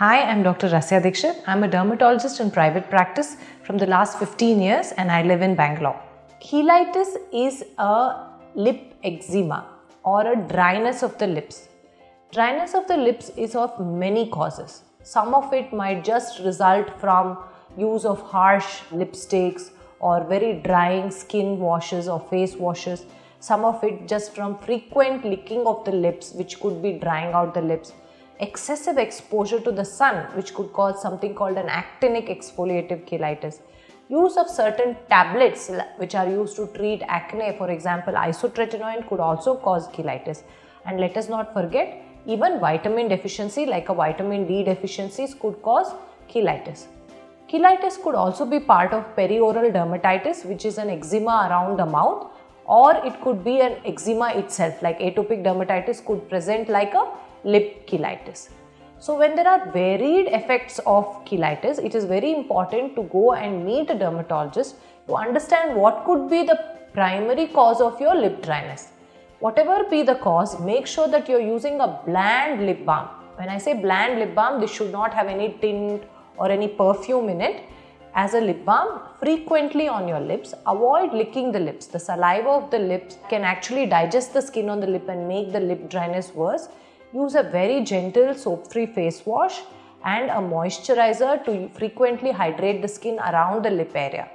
Hi, I'm Dr. Rasya Dixit. I'm a dermatologist in private practice from the last 15 years and I live in Bangalore. Cheilitis is a lip eczema or a dryness of the lips. Dryness of the lips is of many causes. Some of it might just result from use of harsh lipsticks or very drying skin washes or face washes. Some of it just from frequent licking of the lips which could be drying out the lips excessive exposure to the sun which could cause something called an actinic exfoliative cheilitis. Use of certain tablets which are used to treat acne for example isotretinoin could also cause cheilitis and let us not forget even vitamin deficiency like a vitamin D deficiencies could cause cheilitis. Cheilitis could also be part of perioral dermatitis which is an eczema around the mouth or it could be an eczema itself like atopic dermatitis could present like a lip cheilitis. So when there are varied effects of cheilitis, it is very important to go and meet a dermatologist to understand what could be the primary cause of your lip dryness. Whatever be the cause, make sure that you're using a bland lip balm. When I say bland lip balm, this should not have any tint or any perfume in it. As a lip balm, frequently on your lips, avoid licking the lips. The saliva of the lips can actually digest the skin on the lip and make the lip dryness worse. Use a very gentle soap-free face wash and a moisturizer to frequently hydrate the skin around the lip area.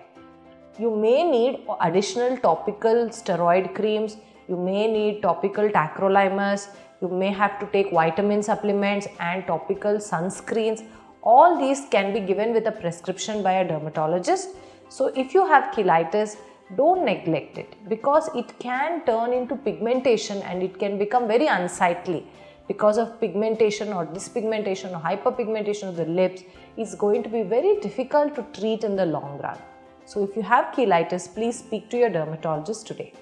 You may need additional topical steroid creams, you may need topical tacrolimus, you may have to take vitamin supplements and topical sunscreens. All these can be given with a prescription by a dermatologist. So if you have cheilitis, don't neglect it because it can turn into pigmentation and it can become very unsightly because of pigmentation or dyspigmentation or hyperpigmentation of the lips is going to be very difficult to treat in the long run. So if you have cheilitis, please speak to your dermatologist today.